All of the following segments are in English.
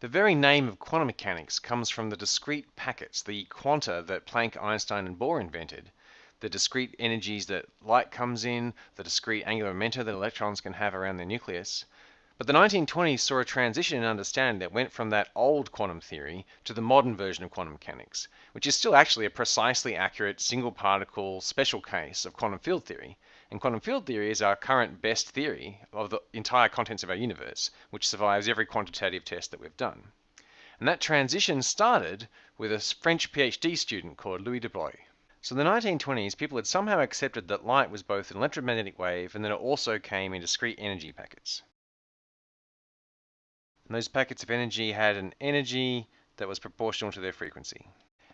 The very name of quantum mechanics comes from the discrete packets, the quanta that Planck, Einstein, and Bohr invented, the discrete energies that light comes in, the discrete angular momentum that electrons can have around their nucleus. But the 1920s saw a transition in understanding that went from that old quantum theory to the modern version of quantum mechanics, which is still actually a precisely accurate single particle special case of quantum field theory. And quantum field theory is our current best theory of the entire contents of our universe, which survives every quantitative test that we've done. And that transition started with a French PhD student called Louis de Broglie. So in the 1920s, people had somehow accepted that light was both an electromagnetic wave and that it also came in discrete energy packets. And those packets of energy had an energy that was proportional to their frequency.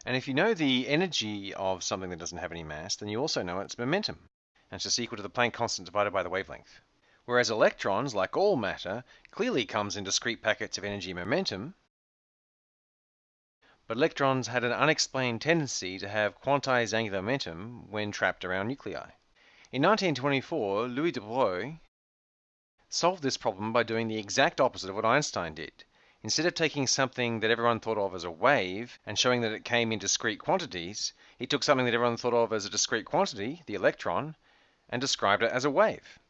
And if you know the energy of something that doesn't have any mass, then you also know its momentum. And it's just equal to the Planck constant divided by the wavelength. Whereas electrons, like all matter, clearly comes in discrete packets of energy and momentum. But electrons had an unexplained tendency to have quantized angular momentum when trapped around nuclei. In 1924, Louis de Broglie solved this problem by doing the exact opposite of what Einstein did. Instead of taking something that everyone thought of as a wave and showing that it came in discrete quantities, he took something that everyone thought of as a discrete quantity, the electron, and described it as a wave.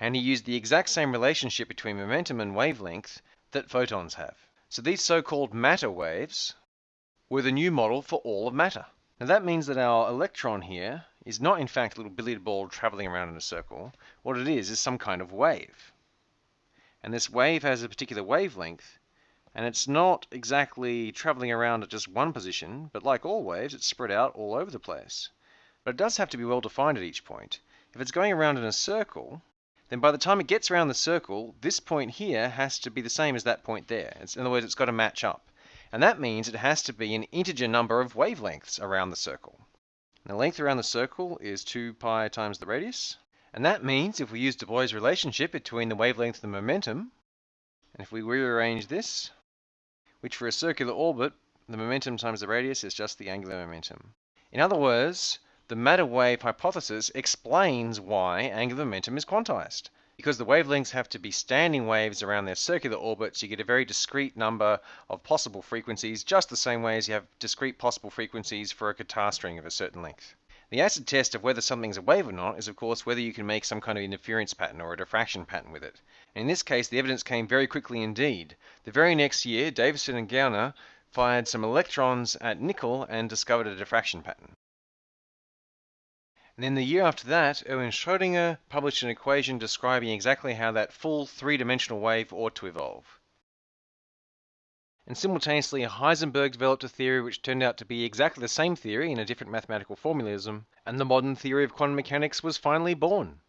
And he used the exact same relationship between momentum and wavelength that photons have. So these so-called matter waves were the new model for all of matter. Now that means that our electron here is not in fact a little billiard ball traveling around in a circle. What it is is some kind of wave and this wave has a particular wavelength and it's not exactly traveling around at just one position, but like all waves, it's spread out all over the place. But it does have to be well defined at each point. If it's going around in a circle, then by the time it gets around the circle, this point here has to be the same as that point there. It's, in other words, it's got to match up. And that means it has to be an integer number of wavelengths around the circle. And the length around the circle is 2 pi times the radius. And that means if we use de Broglie's relationship between the wavelength and the momentum, and if we rearrange this, which for a circular orbit, the momentum times the radius is just the angular momentum. In other words, the matter wave hypothesis explains why angular momentum is quantized. Because the wavelengths have to be standing waves around their circular orbits, you get a very discrete number of possible frequencies, just the same way as you have discrete possible frequencies for a guitar string of a certain length. The acid test of whether something's a wave or not is, of course, whether you can make some kind of interference pattern or a diffraction pattern with it. And in this case, the evidence came very quickly indeed. The very next year, Davisson and Germer fired some electrons at nickel and discovered a diffraction pattern. And then the year after that, Erwin Schrödinger published an equation describing exactly how that full three-dimensional wave ought to evolve. And simultaneously, Heisenberg developed a theory which turned out to be exactly the same theory in a different mathematical formalism, and the modern theory of quantum mechanics was finally born.